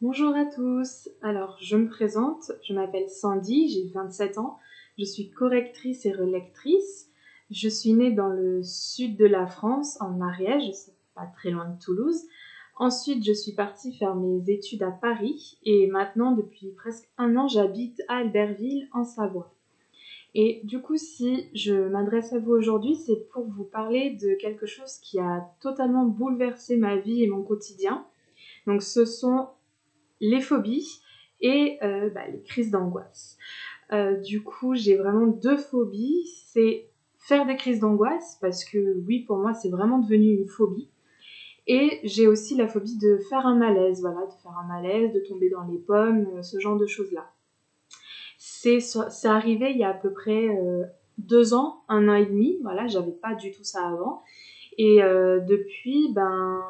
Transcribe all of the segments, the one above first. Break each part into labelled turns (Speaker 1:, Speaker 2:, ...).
Speaker 1: Bonjour à tous. Alors, je me présente, je m'appelle Sandy, j'ai 27 ans, je suis correctrice et relectrice. Je suis née dans le sud de la France, en Ariège, c'est pas très loin de Toulouse. Ensuite, je suis partie faire mes études à Paris et maintenant, depuis presque un an, j'habite à Albertville, en Savoie. Et du coup, si je m'adresse à vous aujourd'hui, c'est pour vous parler de quelque chose qui a totalement bouleversé ma vie et mon quotidien. Donc, ce sont les phobies et euh, bah, les crises d'angoisse. Euh, du coup, j'ai vraiment deux phobies. C'est faire des crises d'angoisse, parce que oui, pour moi, c'est vraiment devenu une phobie. Et j'ai aussi la phobie de faire un malaise, voilà, de faire un malaise, de tomber dans les pommes, euh, ce genre de choses-là. C'est arrivé il y a à peu près deux ans, un an et demi, voilà, j'avais pas du tout ça avant. Et depuis, ben,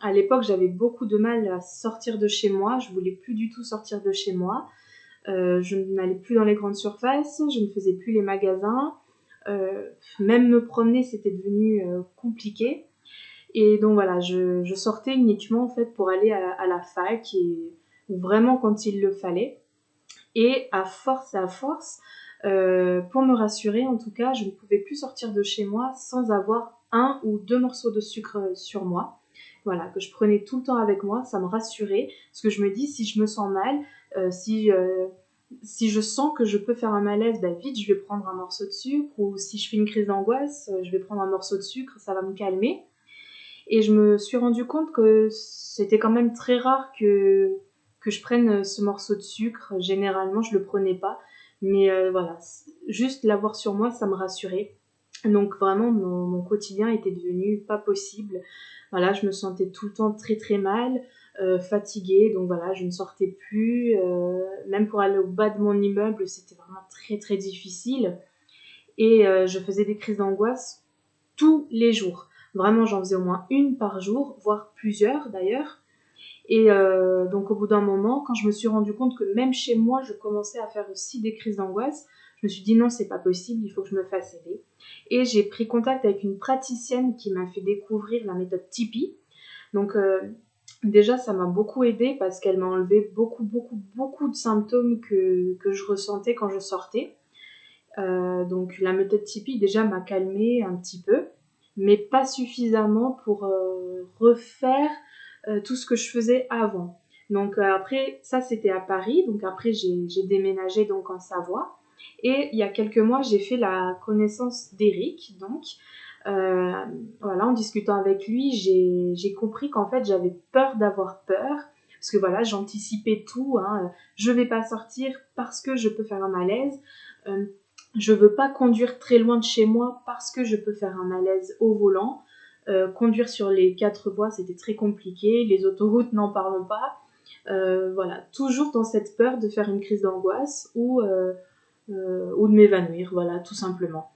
Speaker 1: à l'époque, j'avais beaucoup de mal à sortir de chez moi. Je voulais plus du tout sortir de chez moi. Euh, je n'allais plus dans les grandes surfaces, je ne faisais plus les magasins. Euh, même me promener, c'était devenu euh, compliqué. Et donc voilà, je, sortais uniquement en fait pour aller à, la fac et vraiment quand il le fallait. Et à force à force, pour me rassurer en tout cas, je ne pouvais plus sortir de chez moi sans avoir un ou deux morceaux de sucre sur moi voilà, que je prenais tout le temps avec moi, ça me rassurait, parce que je me dis, si je me sens mal, euh, si, euh, si je sens que je peux faire un malaise, bah vite, je vais prendre un morceau de sucre, ou si je fais une crise d'angoisse, euh, je vais prendre un morceau de sucre, ça va me calmer. Et je me suis rendu compte que c'était quand même très rare que, que je prenne ce morceau de sucre. Généralement, je le prenais pas. Mais voilà, juste l'avoir sur moi, ça me rassurait. Donc vraiment, mon, mon, quotidien était devenu pas possible. Voilà, je me sentais tout le temps très très mal, euh, fatiguée, donc voilà, je ne sortais plus. Euh, même pour aller au bas de mon immeuble, c'était vraiment très très difficile. Et euh, je faisais des crises d'angoisse tous les jours. Vraiment, j'en faisais au moins une par jour, voire plusieurs d'ailleurs. Et donc au bout d'un moment, quand je me suis rendu compte que même chez moi, je commençais à faire aussi des crises d'angoisse, je me suis dit non, c'est pas possible, il faut que je me fasse aider. Et j'ai pris contact avec une praticienne qui m'a fait découvrir la méthode Tipeee. Donc euh, déjà, ça m'a beaucoup aidé parce qu'elle m'a enlevé beaucoup, beaucoup, beaucoup de symptômes que, que je ressentais quand je sortais. Euh, donc la méthode Tipeee déjà m'a calmé un petit peu, mais pas suffisamment pour euh, refaire tout ce que je faisais avant. Donc après, ça c'était à Paris, donc après j'ai déménagé donc en Savoie. Et il y a quelques mois, j'ai fait la connaissance d'Eric, donc. Euh, en discutant avec lui, j'ai compris qu'en fait, j'avais peur d'avoir peur. Parce que voilà, j'anticipais tout. Hein. Je vais pas sortir parce que je peux faire un malaise. Euh, je veux pas conduire très loin de chez moi parce que je peux faire un malaise au volant. Euh, conduire sur les quatre voies, c'était très compliqué. Les autoroutes, n'en parlons pas. Voilà, toujours dans cette peur de faire une crise d'angoisse ou ou de m'évanouir, voilà, tout simplement.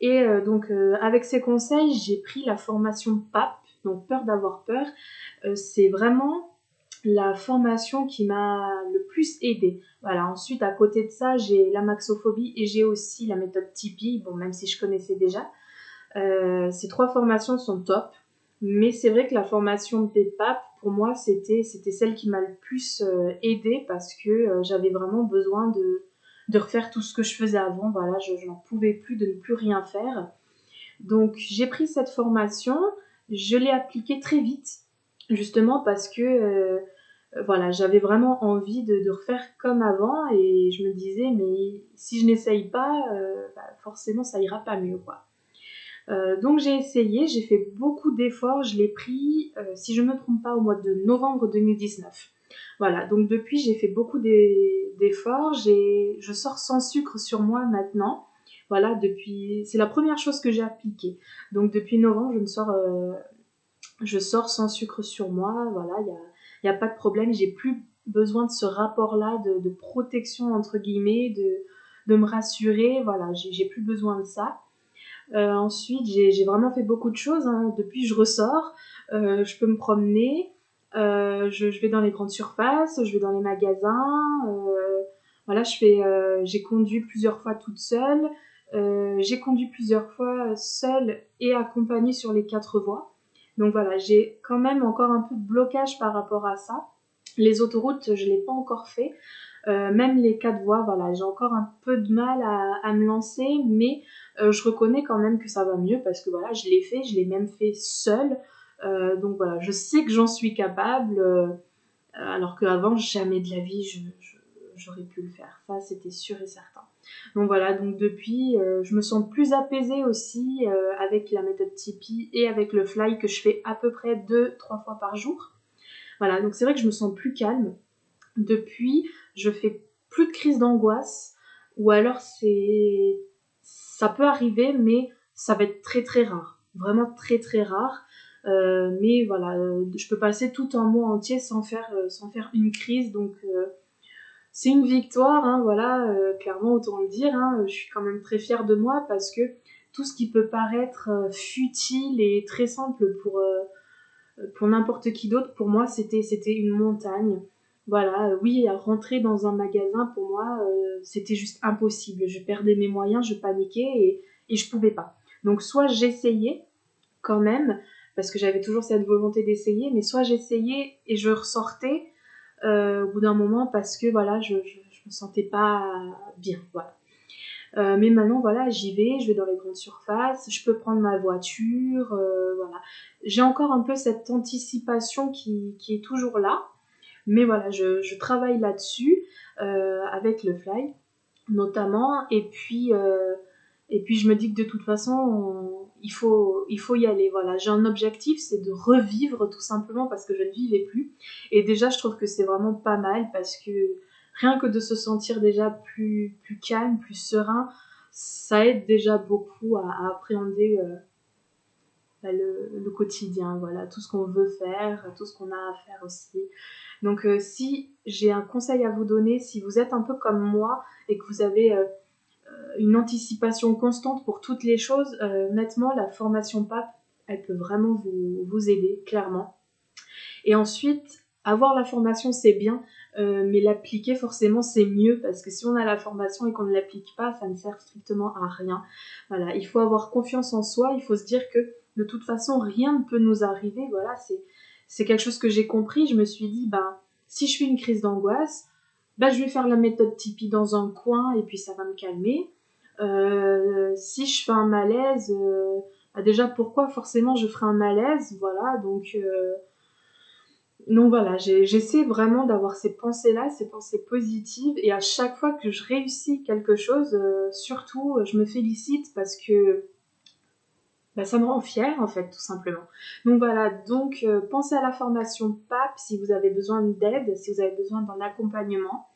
Speaker 1: Et euh, donc, euh, avec ces conseils, j'ai pris la formation PAP, donc peur d'avoir peur. c'est vraiment la formation qui m'a le plus aidé. Voilà, ensuite, à côté de ça, j'ai la maxophobie et j'ai aussi la méthode Tipeee, bon, même si je connaissais déjà. ces trois formations sont top, mais c'est vrai que la formation PAP, pour moi, c'était celle qui m'a le plus aidé parce que j'avais vraiment besoin de, de refaire tout ce que je faisais avant. Voilà, je, n'en pouvais plus de ne plus rien faire. Donc j'ai pris cette formation, je l'ai appliquée très vite, justement parce que euh, voilà, j'avais vraiment envie de, refaire comme avant et je me disais mais si je n'essaye pas, euh, bah, forcément ça ira pas mieux. Euh, donc j'ai essayé, j'ai fait beaucoup d'efforts, je l'ai pris, si je ne me trompe pas, au mois de novembre 2019. Voilà, donc depuis j'ai fait beaucoup d'efforts, je sors sans sucre sur moi maintenant. Voilà, depuis, c'est la première chose que j'ai appliquée. Donc depuis novembre, je ne sors, euh, je sors sans sucre sur moi. Voilà, il n'y a, a pas de problème. J'ai plus besoin de ce rapport-là de, protection entre guillemets, de, de me rassurer. Voilà, j'ai plus besoin de ça. Euh, ensuite, j'ai vraiment fait beaucoup de choses. Hein. Depuis, je ressors, euh, je peux me promener. Euh, je, vais dans les grandes surfaces, je vais dans les magasins. Euh, voilà, je fais, euh, j'ai conduit plusieurs fois toute seule. j'ai conduit plusieurs fois seule et accompagnée sur les quatre voies. Donc voilà, j'ai quand même encore un peu de blocage par rapport à ça. Les autoroutes, je l'ai pas encore fait. Même les quatre voies, voilà, j'ai encore un peu de mal à, me lancer, mais je reconnais quand même que ça va mieux parce que voilà, je l'ai fait, je l'ai même fait seule. Euh, donc voilà, je sais que j'en suis capable, alors qu'avant, jamais de la vie, j'aurais pu le faire. Ça, c'était sûr et certain. Donc voilà, donc depuis, je me sens plus apaisée aussi avec la méthode Tipeee et avec le fly que je fais à peu près deux, trois fois par jour. Voilà, donc c'est vrai que je me sens plus calme. Depuis, je fais plus de crise d'angoisse, ou alors c'est. Ça peut arriver, mais ça va être très très rare. Vraiment très très rare. Euh, mais voilà, euh, je peux passer tout un mois entier sans faire, euh, sans faire une crise, donc c'est une victoire, hein, voilà, clairement autant le dire. Hein, je suis quand même très fière de moi parce que tout ce qui peut paraître futile et très simple pour, pour n'importe qui d'autre, pour moi c'était c'était une montagne. Voilà, oui, rentrer dans un magasin, pour moi, c'était juste impossible. Je perdais mes moyens, je paniquais et, et je pouvais pas. Donc, soit j'essayais quand même, parce que j'avais toujours cette volonté d'essayer, mais soit j'essayais et je ressortais euh, au bout d'un moment parce que voilà, je, je, me sentais pas bien. Voilà. mais maintenant, voilà, j'y vais, je vais dans les grandes surfaces, je peux prendre ma voiture, voilà. J'ai encore un peu cette anticipation qui, qui est toujours là, mais voilà, je, travaille là-dessus euh, avec le fly notamment. Et puis, euh, et puis je me dis que de toute façon, il, faut, il faut y aller. Voilà, j'ai un objectif, c'est de revivre tout simplement parce que je ne vivais plus. Et déjà, je trouve que c'est vraiment pas mal parce que rien que de se sentir déjà plus, plus calme, plus serein, ça aide déjà beaucoup à, appréhender euh, bah, le, quotidien, voilà, tout ce qu'on veut faire, tout ce qu'on a à faire aussi. Donc euh, si j'ai un conseil à vous donner, si vous êtes un peu comme moi et que vous avez euh, une anticipation constante pour toutes les choses, honnêtement, la formation PAP, elle peut vraiment vous, aider, clairement. Et ensuite, avoir la formation, c'est bien, mais l'appliquer, forcément, c'est mieux, parce que si on a la formation et qu'on ne l'applique pas, ça ne sert strictement à rien. Voilà, il faut avoir confiance en soi, il faut se dire que de toute façon, rien ne peut nous arriver. Voilà, c'est quelque chose que j'ai compris. Je me suis dit, bah, si je fais une crise d'angoisse, bah, je vais faire la méthode Tipeee dans un coin et puis ça va me calmer. Euh, si je fais un malaise, euh, bah, déjà pourquoi forcément je ferai un malaise, voilà. Donc, euh, donc voilà, j'essaie vraiment d'avoir ces pensées-là, ces pensées positives, et à chaque fois que je réussis quelque chose, surtout je me félicite parce que bah, ça me rend fière en fait tout simplement. Donc voilà, donc euh, pensez à la formation PAP si vous avez besoin d'aide, si vous avez besoin d'un accompagnement.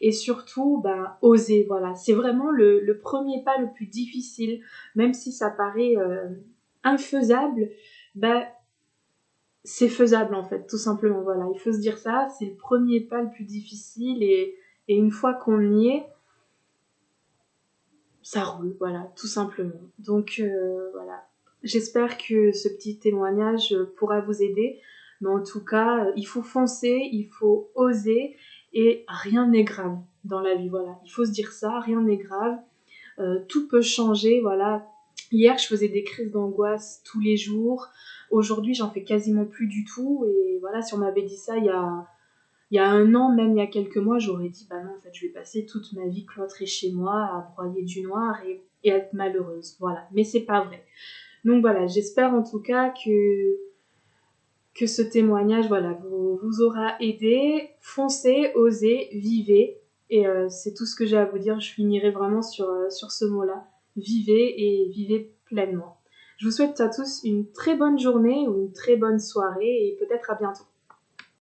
Speaker 1: Et surtout, bah, osez, voilà. C'est vraiment le, premier pas le plus difficile, même si ça paraît euh, infaisable, bah, c'est faisable en fait, tout simplement. Voilà, il faut se dire ça, c'est le premier pas le plus difficile et, et une fois qu'on y est, ça roule, voilà, tout simplement. Donc euh, voilà, J'espère que ce petit témoignage pourra vous aider. Mais en tout cas, il faut foncer, il faut oser et rien n'est grave dans la vie. Voilà, il faut se dire ça, rien n'est grave. Euh, tout peut changer. Voilà, hier je faisais des crises d'angoisse tous les jours. Aujourd'hui, j'en fais quasiment plus du tout. Et voilà, si on m'avait dit ça il y a y a un an, même il y a quelques mois, j'aurais dit bah non, en fait, je vais passer toute ma vie cloîtrée chez moi à broyer du noir et, et être malheureuse. Voilà, mais c'est pas vrai. Donc voilà, j'espère en tout cas que, ce témoignage voilà, vous, vous aura aidé. Foncez, osez, vivez. Et euh, c'est tout ce que j'ai à vous dire. Je finirai vraiment sur, euh, sur ce mot-là. Vivez et vivez pleinement. Je vous souhaite à tous une très bonne journée ou une très bonne soirée et peut-être à bientôt.